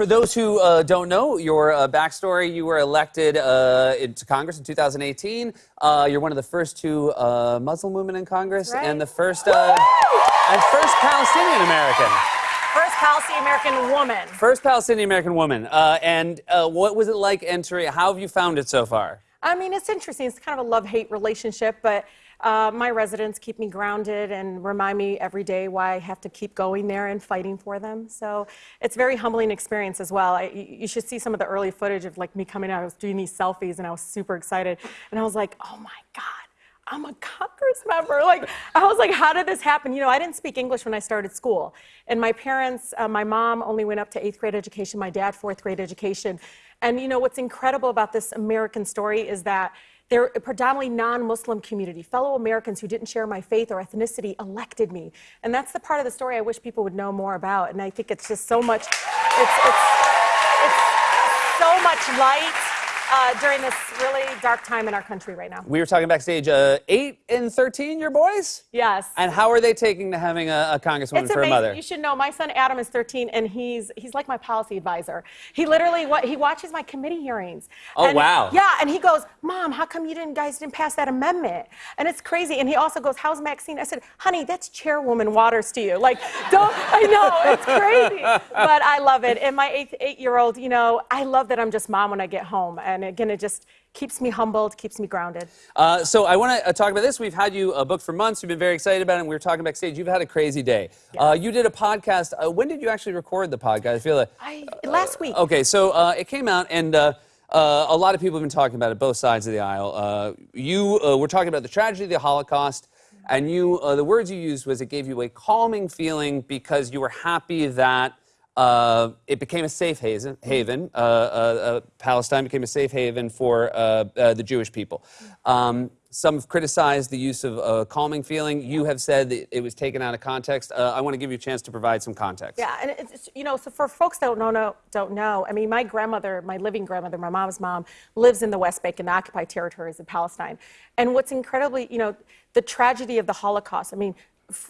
For those who uh, don't know your uh, backstory, you were elected uh, into Congress in 2018. Uh, you're one of the first two uh, Muslim women in Congress, right. and the first uh, and first Palestinian American. First Palestinian American woman. First Palestinian American woman. and what was it like entering? How have you found it so far? I mean, it's interesting. It's kind of a love-hate relationship, but uh, my residents keep me grounded and remind me every day why I have to keep going there and fighting for them. So it's a very humbling experience as well. I, you should see some of the early footage of like me coming out. I was doing these selfies and I was super excited. And I was like, oh my God. I'm a Congress member. Like, I was like, how did this happen? You know, I didn't speak English when I started school. And my parents, uh, my mom only went up to eighth grade education, my dad, fourth grade education. And you know, what's incredible about this American story is that they're a predominantly non-Muslim community. Fellow Americans who didn't share my faith or ethnicity elected me. And that's the part of the story I wish people would know more about. And I think it's just so much, it's, it's, it's so much light uh, during this really dark time in our country right now. We were talking backstage. Uh, eight and thirteen, your boys. Yes. And how are they taking to having a, a congresswoman it's for amazing. a mother? You should know. My son Adam is 13, and he's he's like my policy advisor. He literally what he watches my committee hearings. Oh and, wow. Yeah, and he goes, "Mom, how come you didn't guys didn't pass that amendment?" And it's crazy. And he also goes, "How's Maxine?" I said, "Honey, that's Chairwoman Waters to you. Like, don't I know it's crazy, but I love it. And my eight eight year old, you know, I love that I'm just mom when I get home. And again, it just keeps me humbled, keeps me grounded. Uh, so I want to uh, talk about this. We've had you uh, booked for months. We've been very excited about it. And we were talking backstage. You've had a crazy day. Uh, you did a podcast. Uh, when did you actually record the podcast? I feel like I, last week. Okay, so uh, it came out, and a lot of people have been talking about it, both sides of the aisle. you were talking about the tragedy of the Holocaust. And you, the words you used was it gave you a calming feeling because you were happy that uh, it became a safe haven. haven. Uh, uh, uh Palestine became a safe haven for uh, the Jewish people. Um, some have criticized the use of a calming feeling. You have said that it was taken out of context. I want to give you a chance to provide some context. Yeah, and it's, you know, so for folks that don't know, don't know, I mean, my grandmother, my living grandmother, my mom's mom, lives in the West Bank in the occupied territories of Palestine. And what's incredibly, you know, the tragedy of the Holocaust. I mean,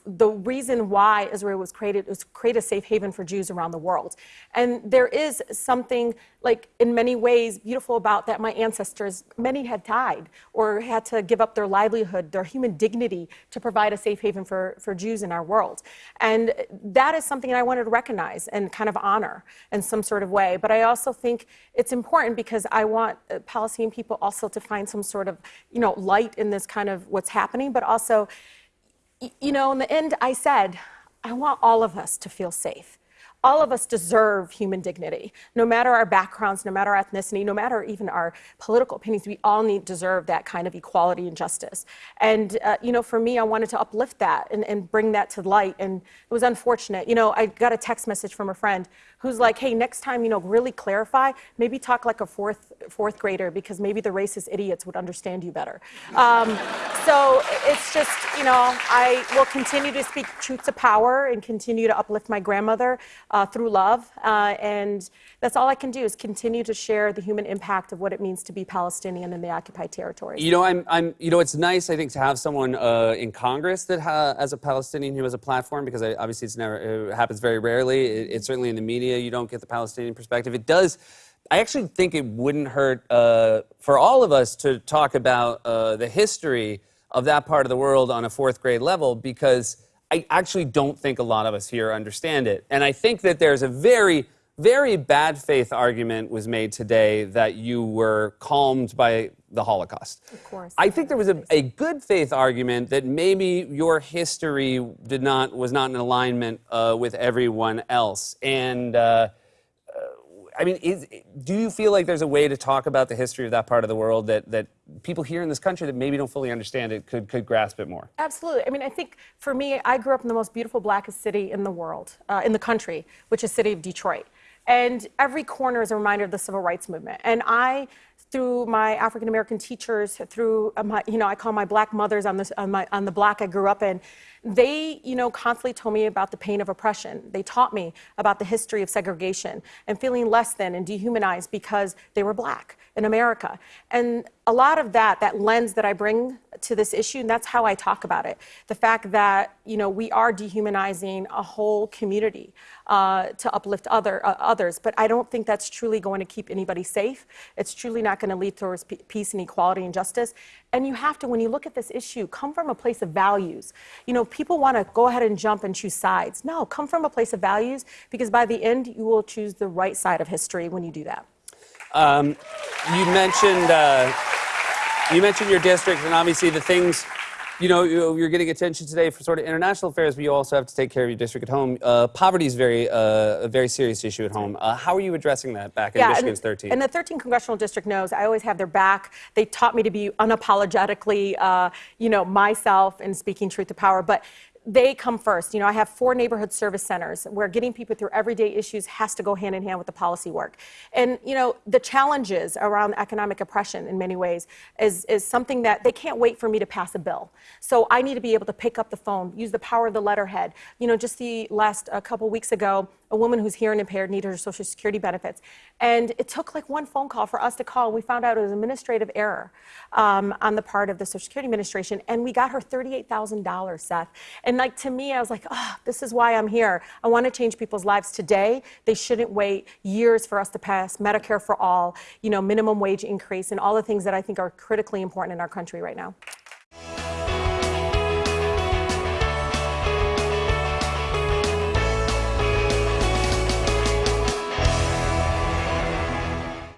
the reason why Israel was created was to create a safe haven for Jews around the world. And there is something like in many ways beautiful about that my ancestors, many had died or had to give up their livelihood, their human dignity to provide a safe haven for, for Jews in our world. And that is something I wanted to recognize and kind of honor in some sort of way. But I also think it's important because I want uh, Palestinian people also to find some sort of, you know, light in this kind of what's happening, but also you know, in the end, I said, I want all of us to feel safe all of us deserve human dignity. No matter our backgrounds, no matter our ethnicity, no matter even our political opinions, we all need deserve that kind of equality and justice. And, uh, you know, for me, I wanted to uplift that and, and bring that to light. And it was unfortunate. You know, I got a text message from a friend who's like, hey, next time, you know, really clarify, maybe talk like a fourth, fourth grader because maybe the racist idiots would understand you better. Um, so it's just, you know, I will continue to speak truth to power and continue to uplift my grandmother uh, through love. Uh, and that's all I can do is continue to share the human impact of what it means to be Palestinian in the occupied territories. You know, I'm, I'm you know, it's nice, I think, to have someone uh, in Congress that ha- as a Palestinian who has a platform because I, obviously it's never, it happens very rarely. It, it's certainly in the media, you don't get the Palestinian perspective. It does. I actually think it wouldn't hurt uh, for all of us to talk about uh, the history of that part of the world on a fourth grade level because I actually don't think a lot of us here understand it. And I think that there's a very, very bad faith argument was made today that you were calmed by the Holocaust. Of course. I think there was a, a good faith argument that maybe your history did not was not in alignment uh, with everyone else. And uh, I mean, is, do you feel like there's a way to talk about the history of that part of the world that, that people here in this country that maybe don't fully understand it could, could grasp it more? Absolutely. I mean, I think for me, I grew up in the most beautiful, blackest city in the world, uh, in the country, which is city of Detroit. And every corner is a reminder of the civil rights movement. And I, through my African American teachers, through my, you know, I call my black mothers on, this, on, my, on the block I grew up in, they, you know, constantly told me about the pain of oppression. They taught me about the history of segregation and feeling less than and dehumanized because they were black in America. And a lot of that, that lens that I bring to this issue, and that's how I talk about it. The fact that, you know, we are dehumanizing a whole community uh, to uplift other, uh, others, but I don't think that's truly going to keep anybody safe. It's truly not going to lead towards peace and equality and justice. And you have to, when you look at this issue, come from a place of values. You know, people want to go ahead and jump and choose sides. No, come from a place of values because by the end, you will choose the right side of history when you do that. Um, you mentioned uh, you mentioned your district, and obviously the things. You know, you- you're getting attention today for sort of international affairs, but you also have to take care of your district at home. Uh, poverty is very, uh, a very serious issue at home. Uh, how are you addressing that back in Michigan's and, 13? And the 13 congressional district knows I always have their back. They taught me to be unapologetically, uh, you know, myself and speaking truth to power. But they come first. You know, I have four neighborhood service centers where getting people through everyday issues has to go hand in hand with the policy work. And you know, the challenges around economic oppression in many ways is is something that they can't wait for me to pass a bill. So I need to be able to pick up the phone, use the power of the letterhead. You know, just the last a couple weeks ago, a woman who's hearing impaired needed her Social Security benefits. And it took like one phone call for us to call. We found out it was an administrative error um, on the part of the Social Security Administration. And we got her $38,000, Seth. And like to me, I was like, oh, this is why I'm here. I want to change people's lives today. They shouldn't wait years for us to pass Medicare for all, you know, minimum wage increase, and all the things that I think are critically important in our country right now.